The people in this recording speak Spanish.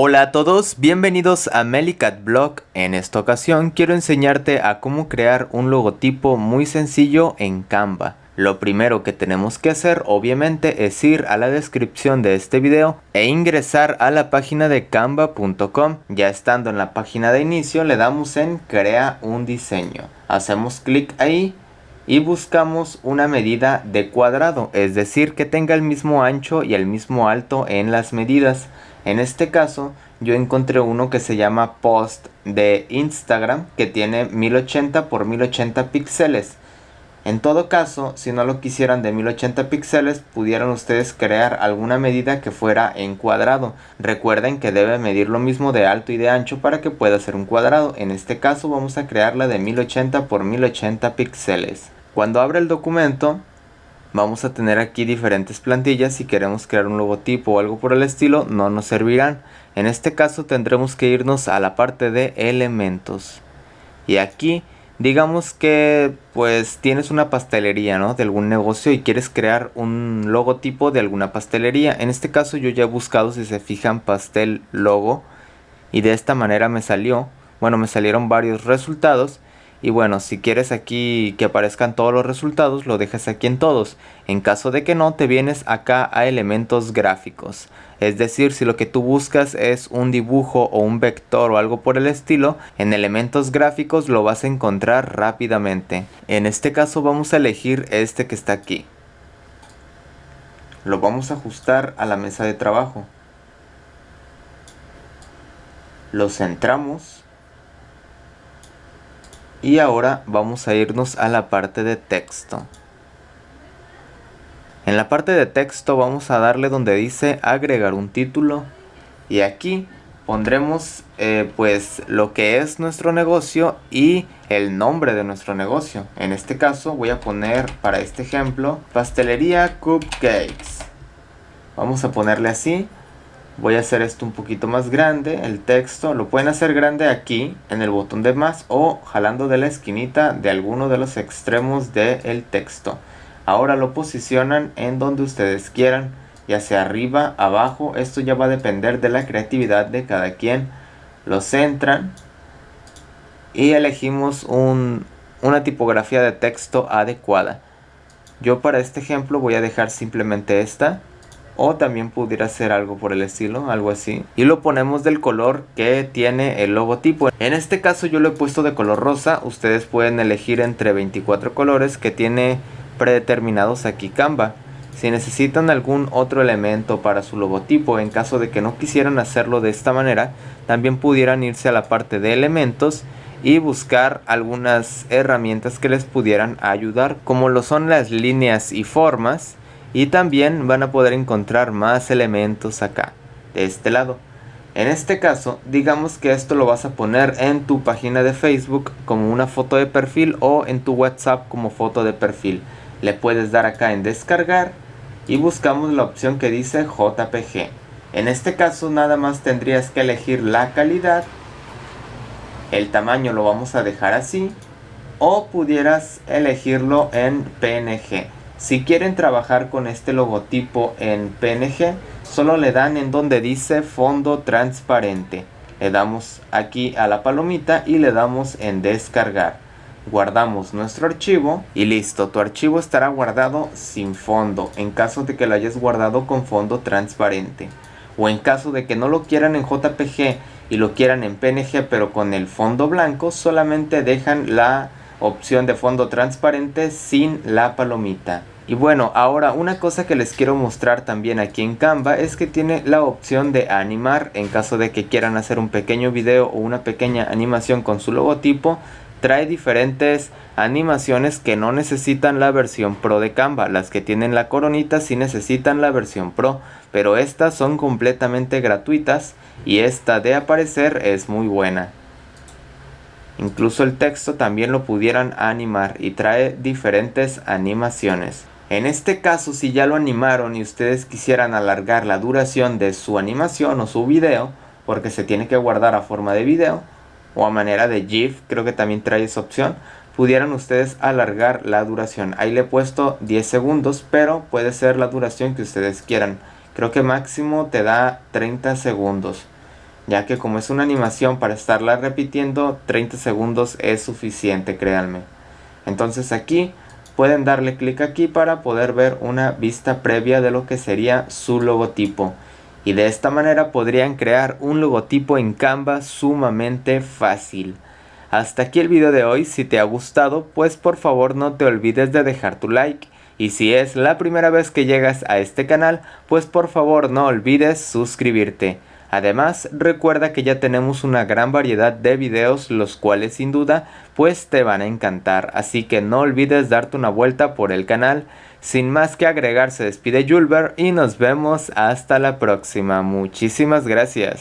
Hola a todos, bienvenidos a Melicat Blog. En esta ocasión quiero enseñarte a cómo crear un logotipo muy sencillo en Canva. Lo primero que tenemos que hacer obviamente es ir a la descripción de este video e ingresar a la página de canva.com. Ya estando en la página de inicio le damos en crea un diseño. Hacemos clic ahí y buscamos una medida de cuadrado, es decir que tenga el mismo ancho y el mismo alto en las medidas. En este caso yo encontré uno que se llama post de Instagram que tiene 1080 por 1080 píxeles. En todo caso, si no lo quisieran de 1080 píxeles, pudieran ustedes crear alguna medida que fuera en cuadrado. Recuerden que debe medir lo mismo de alto y de ancho para que pueda ser un cuadrado. En este caso vamos a crearla de 1080 por 1080 píxeles. Cuando abra el documento, vamos a tener aquí diferentes plantillas. Si queremos crear un logotipo o algo por el estilo no nos servirán. En este caso tendremos que irnos a la parte de elementos. Y aquí digamos que pues tienes una pastelería ¿no? de algún negocio y quieres crear un logotipo de alguna pastelería. En este caso yo ya he buscado si se fijan pastel logo. Y de esta manera me salió bueno me salieron varios resultados y bueno, si quieres aquí que aparezcan todos los resultados, lo dejas aquí en todos. En caso de que no, te vienes acá a elementos gráficos. Es decir, si lo que tú buscas es un dibujo o un vector o algo por el estilo, en elementos gráficos lo vas a encontrar rápidamente. En este caso vamos a elegir este que está aquí. Lo vamos a ajustar a la mesa de trabajo. Lo centramos y ahora vamos a irnos a la parte de texto. En la parte de texto vamos a darle donde dice agregar un título. Y aquí pondremos eh, pues lo que es nuestro negocio y el nombre de nuestro negocio. En este caso voy a poner para este ejemplo pastelería cupcakes. Vamos a ponerle así voy a hacer esto un poquito más grande el texto lo pueden hacer grande aquí en el botón de más o jalando de la esquinita de alguno de los extremos del texto. Ahora lo posicionan en donde ustedes quieran ya sea arriba abajo esto ya va a depender de la creatividad de cada quien. Lo centran y elegimos una tipografía de texto adecuada. Yo para este ejemplo voy a dejar simplemente esta o también pudiera ser algo por el estilo, algo así. Y lo ponemos del color que tiene el logotipo. En este caso yo lo he puesto de color rosa, ustedes pueden elegir entre 24 colores que tiene predeterminados aquí Canva. Si necesitan algún otro elemento para su logotipo, en caso de que no quisieran hacerlo de esta manera, también pudieran irse a la parte de elementos y buscar algunas herramientas que les pudieran ayudar, como lo son las líneas y formas, y también van a poder encontrar más elementos acá de este lado. En este caso digamos que esto lo vas a poner en tu página de facebook como una foto de perfil o en tu whatsapp como foto de perfil. Le puedes dar acá en descargar y buscamos la opción que dice jpg en este caso nada más tendrías que elegir la calidad el tamaño lo vamos a dejar así o pudieras elegirlo en png si quieren trabajar con este logotipo en PNG, solo le dan en donde dice fondo transparente. Le damos aquí a la palomita y le damos en descargar. Guardamos nuestro archivo y listo, tu archivo estará guardado sin fondo en caso de que lo hayas guardado con fondo transparente. O en caso de que no lo quieran en JPG y lo quieran en PNG pero con el fondo blanco, solamente dejan la opción de fondo transparente sin la palomita. Y bueno, ahora una cosa que les quiero mostrar también aquí en Canva es que tiene la opción de animar en caso de que quieran hacer un pequeño video o una pequeña animación con su logotipo. Trae diferentes animaciones que no necesitan la versión Pro de Canva. Las que tienen la coronita sí necesitan la versión Pro, pero estas son completamente gratuitas y esta de aparecer es muy buena. Incluso el texto también lo pudieran animar y trae diferentes animaciones. En este caso, si ya lo animaron y ustedes quisieran alargar la duración de su animación o su video, porque se tiene que guardar a forma de video o a manera de GIF, creo que también trae esa opción, pudieran ustedes alargar la duración. Ahí le he puesto 10 segundos, pero puede ser la duración que ustedes quieran. Creo que máximo te da 30 segundos. Ya que como es una animación para estarla repitiendo, 30 segundos es suficiente, créanme. Entonces aquí pueden darle clic aquí para poder ver una vista previa de lo que sería su logotipo. Y de esta manera podrían crear un logotipo en Canva sumamente fácil. Hasta aquí el video de hoy, si te ha gustado pues por favor no te olvides de dejar tu like. Y si es la primera vez que llegas a este canal, pues por favor no olvides suscribirte. Además, recuerda que ya tenemos una gran variedad de videos, los cuales sin duda, pues te van a encantar. Así que no olvides darte una vuelta por el canal. Sin más que agregar, se despide Julber y nos vemos hasta la próxima. Muchísimas gracias.